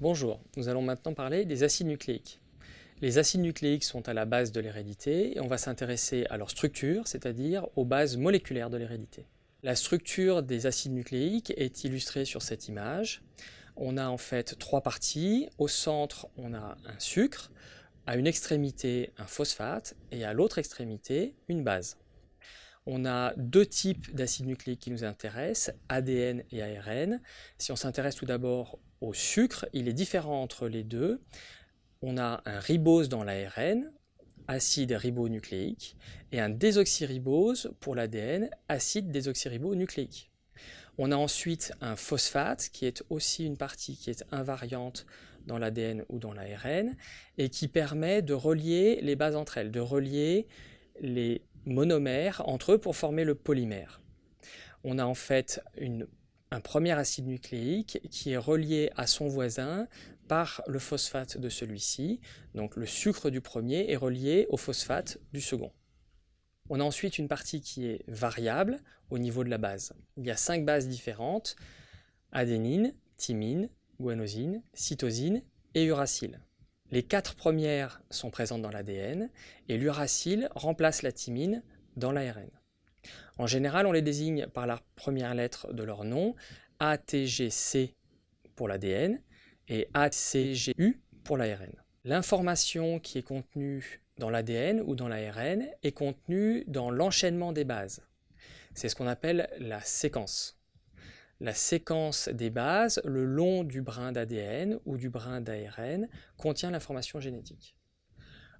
Bonjour, nous allons maintenant parler des acides nucléiques. Les acides nucléiques sont à la base de l'hérédité et on va s'intéresser à leur structure, c'est-à-dire aux bases moléculaires de l'hérédité. La structure des acides nucléiques est illustrée sur cette image. On a en fait trois parties. Au centre, on a un sucre, à une extrémité un phosphate et à l'autre extrémité une base. On a deux types d'acides nucléiques qui nous intéressent, ADN et ARN. Si on s'intéresse tout d'abord au sucre, il est différent entre les deux. On a un ribose dans l'ARN, acide ribonucléique, et un désoxyribose pour l'ADN, acide désoxyribonucléique. On a ensuite un phosphate, qui est aussi une partie qui est invariante dans l'ADN ou dans l'ARN, et qui permet de relier les bases entre elles, de relier les monomères entre eux pour former le polymère. On a en fait un premier acide nucléique qui est relié à son voisin par le phosphate de celui-ci. Donc le sucre du premier est relié au phosphate du second. On a ensuite une partie qui est variable au niveau de la base. Il y a cinq bases différentes, adénine, thymine, guanosine, cytosine et uracile. Les quatre premières sont présentes dans l'ADN et l'uracile remplace la thymine dans l'ARN. En général, on les désigne par la première lettre de leur nom, ATGC pour l'ADN et ACGU pour l'ARN. L'information qui est contenue dans l'ADN ou dans l'ARN est contenue dans l'enchaînement des bases. C'est ce qu'on appelle la séquence. La séquence des bases, le long du brin d'ADN ou du brin d'ARN, contient l'information génétique.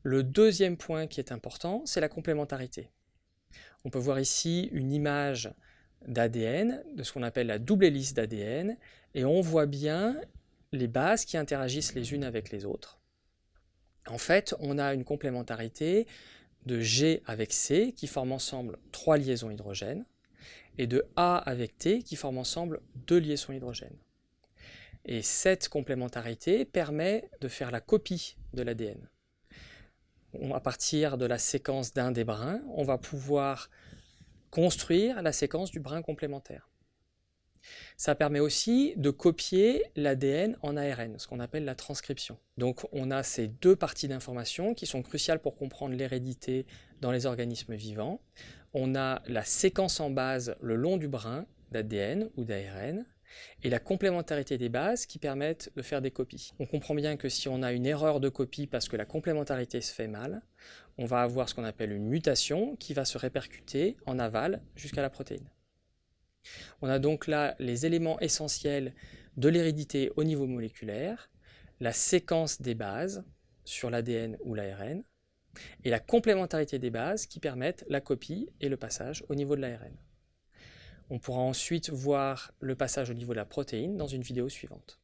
Le deuxième point qui est important, c'est la complémentarité. On peut voir ici une image d'ADN, de ce qu'on appelle la double hélice d'ADN, et on voit bien les bases qui interagissent les unes avec les autres. En fait, on a une complémentarité de G avec C qui forment ensemble trois liaisons hydrogènes, et de A avec T qui forment ensemble deux liaisons hydrogènes. Et cette complémentarité permet de faire la copie de l'ADN à partir de la séquence d'un des brins, on va pouvoir construire la séquence du brin complémentaire. Ça permet aussi de copier l'ADN en ARN, ce qu'on appelle la transcription. Donc on a ces deux parties d'information qui sont cruciales pour comprendre l'hérédité dans les organismes vivants. On a la séquence en base le long du brin d'ADN ou d'ARN, et la complémentarité des bases qui permettent de faire des copies. On comprend bien que si on a une erreur de copie parce que la complémentarité se fait mal, on va avoir ce qu'on appelle une mutation qui va se répercuter en aval jusqu'à la protéine. On a donc là les éléments essentiels de l'hérédité au niveau moléculaire, la séquence des bases sur l'ADN ou l'ARN, et la complémentarité des bases qui permettent la copie et le passage au niveau de l'ARN. On pourra ensuite voir le passage au niveau de la protéine dans une vidéo suivante.